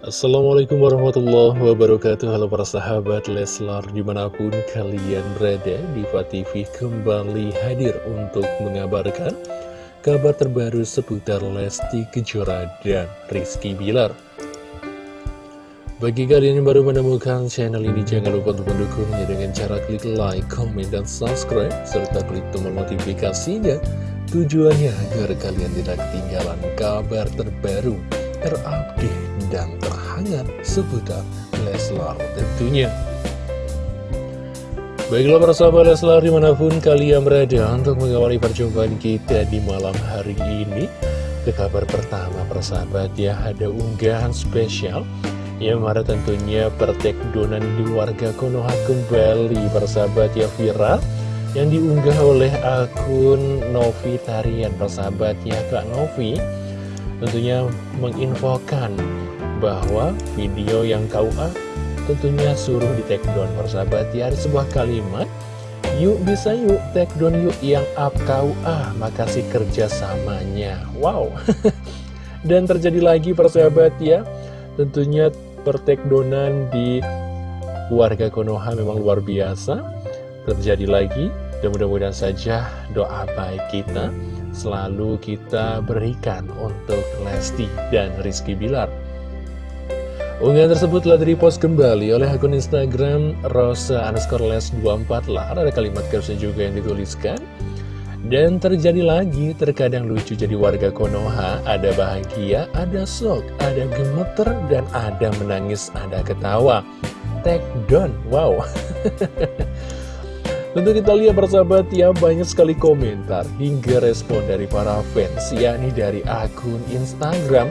Assalamualaikum warahmatullahi wabarakatuh. Halo para sahabat Leslar di mana pun kalian berada Diva TV kembali hadir untuk mengabarkan Kabar terbaru seputar Lesti Kejora dan Rizky Bilar. Bagi kalian yang baru menemukan channel ini Jangan lupa untuk mendukungnya dengan cara klik like, comment, dan subscribe Serta klik tombol notifikasinya. Tujuannya agar kalian tidak ketinggalan kabar terbaru terupdate dan terhangat seputar Leslar tentunya. Baiklah para sahabat Leslar di mana pun kalian berada untuk mengawali perjumpaan kita di malam hari ini Ke kabar pertama persahabat ya ada unggahan spesial yang mana tentunya pertekdonan di warga Konoha kembali persahabat ya viral yang diunggah oleh akun Novi Tarian persahabat ya Kak Novi tentunya menginfokan bahwa video yang KUA tentunya suruh di take down persahabat. Ya ada sebuah kalimat yuk bisa yuk take down yuk yang up KUA makasih kerjasamanya. Wow. Dan terjadi lagi persahabat ya. Tentunya pertekdonan di warga Konoha memang luar biasa. Terjadi lagi. Dan mudah-mudahan saja doa baik kita selalu kita berikan untuk Lesti dan Rizky Bilar. Unggahan tersebut telah direpost kembali oleh akun Instagram Rosa underscore les 24 lar. Ada kalimat caption juga yang dituliskan. Dan terjadi lagi, terkadang lucu jadi warga Konoha, ada bahagia, ada shock, ada gemeter, dan ada menangis, ada ketawa. Take down, wow. Tentu kita lihat persahabat ya banyak sekali komentar hingga respon dari para fans yakni dari akun Instagram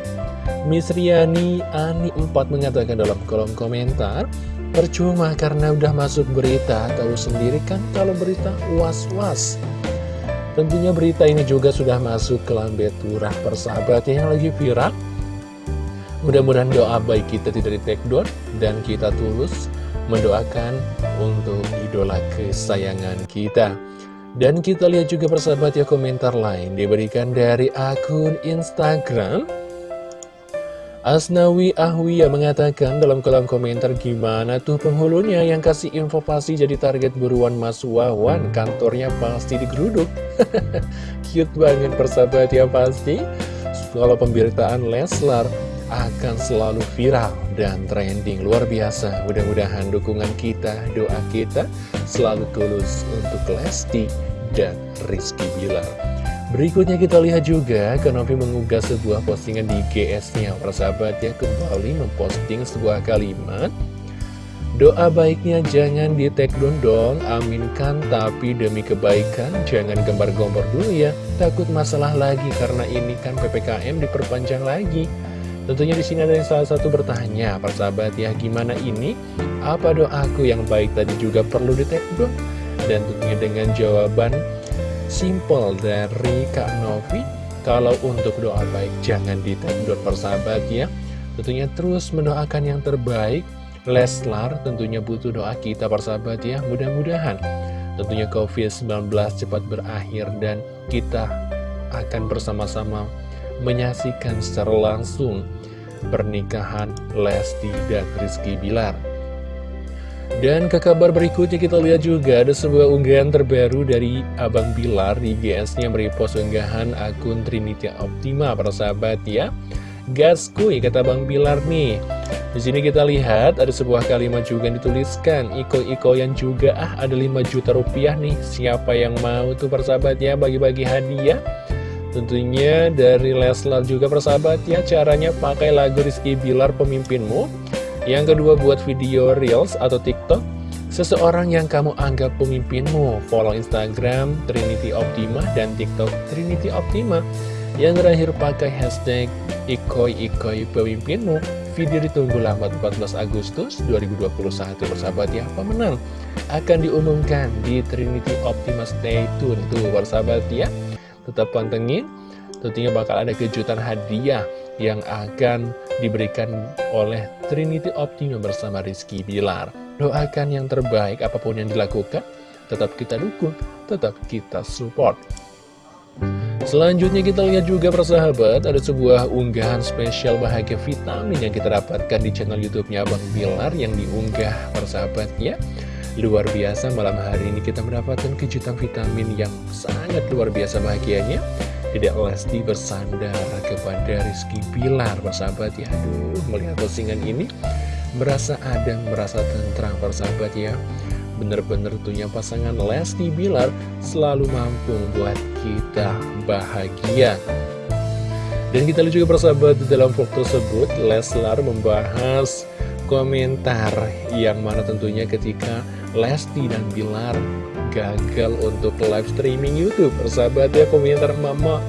Miss Riani Ani 4 mengatakan dalam kolom komentar Percuma karena udah masuk berita tahu sendiri kan kalau berita was-was. Tentunya berita ini juga sudah masuk ke lambe turah persahabat yang lagi viral. Mudah-mudahan doa baik kita tidak di take dan kita tulus mendoakan untuk idola kesayangan kita. Dan kita lihat juga persahabat ya komentar lain diberikan dari akun Instagram Asnawi Ahwiya mengatakan dalam kolom komentar gimana tuh penghulunya yang kasih info jadi target buruan Mas Wawan kantornya pasti digeruduk. Cute banget persahabat ya pasti. Kalau pemberitaan Leslar akan selalu viral dan trending luar biasa. Mudah-mudahan dukungan kita doa kita selalu tulus untuk Lesti dan Rizky Bilar berikutnya kita lihat juga Kanopi mengunggah sebuah postingan di GS-nya persahabat ya kembali memposting sebuah kalimat Doa baiknya jangan di take down dong, aminkan tapi demi kebaikan jangan gembar-gombor dulu ya Takut masalah lagi karena ini kan PPKM diperpanjang lagi Tentunya di sini ada yang salah satu bertanya, persahabat ya, gimana ini? Apa doaku yang baik tadi juga perlu di dong? Dan tentunya dengan jawaban simple dari Kak Novi, kalau untuk doa baik jangan di dong persahabat ya. Tentunya terus mendoakan yang terbaik, Leslar tentunya butuh doa kita persahabat ya, mudah-mudahan. Tentunya COVID-19 cepat berakhir dan kita akan bersama-sama menyaksikan secara langsung pernikahan Lesti dan Rizky Bilar. Dan ke kabar berikutnya kita lihat juga ada sebuah unggahan terbaru dari Abang Bilar di GS-nya merepost unggahan akun Trinity Optima para sahabat ya. Gaskuy kata Bang Bilar nih. Di sini kita lihat ada sebuah kalimat juga yang dituliskan. Iko-iko yang juga ah ada 5 juta rupiah nih. Siapa yang mau tuh persahabat ya? Bagi-bagi hadiah. Tentunya dari Leslar juga persahabat ya. Caranya pakai lagu Rizky Bilar pemimpinmu Yang kedua buat video Reels atau TikTok Seseorang yang kamu anggap pemimpinmu. Follow Instagram Trinity Optima dan TikTok Trinity Optima. Yang terakhir pakai hashtag Ikoi Ikoi pemimpinmu. Video ditunggu lambat 14 Agustus 2021 persahabat ya Pemenang akan diumumkan di Trinity Optima. Stay tune tuh persahabat ya. Tetap pantengin tentunya bakal ada kejutan hadiah yang akan diberikan oleh Trinity Optima bersama Rizky Bilar. Doakan yang terbaik apa pun yang dilakukan tetap kita dukung tetap kita support. Selanjutnya kita lihat juga persahabat Ada sebuah unggahan spesial bahagia vitamin Yang kita dapatkan di channel youtube-nya Bang Bilar Yang diunggah persahabatnya. Luar biasa malam hari ini kita mendapatkan kejutan vitamin yang sangat luar biasa bahagianya Tidak Lesti bersandar kepada Rizky Bilar persahabat ya Aduh melihat postingan ini Merasa adem, merasa tentrang persahabat ya Bener-bener tentunya pasangan Lesti Bilar selalu mampu membuat kita bahagia. Dan kita lihat juga persahabat di dalam foto tersebut Leslar membahas komentar yang mana tentunya ketika Lesti dan Bilar gagal untuk live streaming Youtube. Persahabat ya komentar mama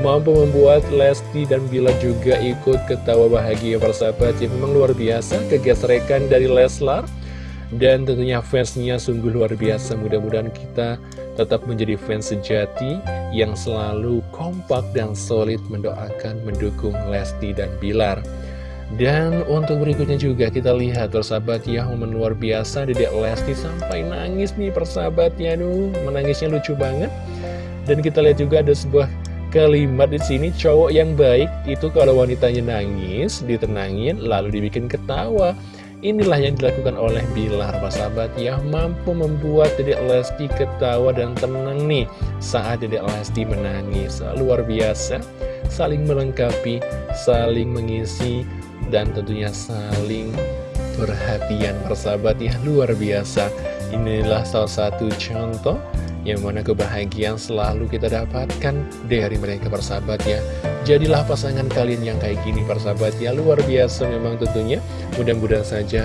mampu membuat Lesti dan Bilar juga ikut ketawa bahagia persahabat ya. Memang luar biasa kegesrekan dari Leslar. Dan tentunya fansnya sungguh luar biasa. Mudah-mudahan kita tetap menjadi fans sejati Yang selalu kompak dan solid mendoakan mendukung Lesti dan Bilar dan untuk berikutnya juga kita lihat persahabat ya momen luar biasa Dedek Lesti sampai nangis nih persahabatnya. Aduh menangisnya lucu banget. Dan kita lihat juga ada sebuah kalimat di sini cowok yang baik itu kalau wanitanya nangis ditenangin lalu dibikin ketawa. Inilah yang dilakukan oleh Bilar, Pak sahabat ya mampu membuat Dedek Lesti ketawa dan tenang nih saat Dedek Lesti menangis. Luar biasa, saling melengkapi, saling mengisi, dan tentunya saling perhatian persahabat ya luar biasa. Inilah salah satu contoh yang mana kebahagiaan selalu kita dapatkan dari mereka persahabat ya. Jadilah pasangan kalian yang kayak gini persahabat ya. Luar biasa memang tentunya. Mudah-mudahan saja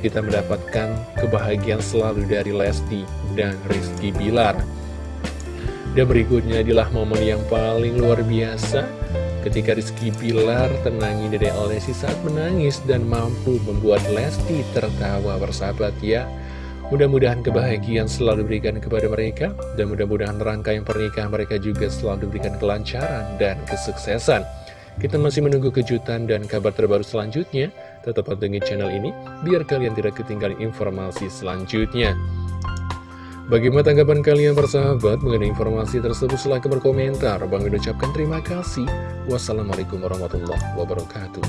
kita mendapatkan kebahagiaan selalu dari Lesti dan Rizky Bilar. Dan berikutnya adalah momen yang paling luar biasa Ketika Rizky Bilar tenangi Dede Lesti saat menangis dan mampu membuat Lesti tertawa bersahabat ya Mudah-mudahan kebahagiaan selalu diberikan kepada mereka Dan mudah-mudahan rangkaian pernikahan mereka juga selalu diberikan kelancaran dan kesuksesan. Kita masih menunggu kejutan dan kabar terbaru selanjutnya. Tetap pantengin channel ini biar kalian tidak ketinggalan informasi selanjutnya Bagaimana tanggapan kalian persahabat mengenai informasi tersebut? Silahkan berkomentar. Bang ucapkan terima kasih. Wassalamualaikum warahmatullahi wabarakatuh.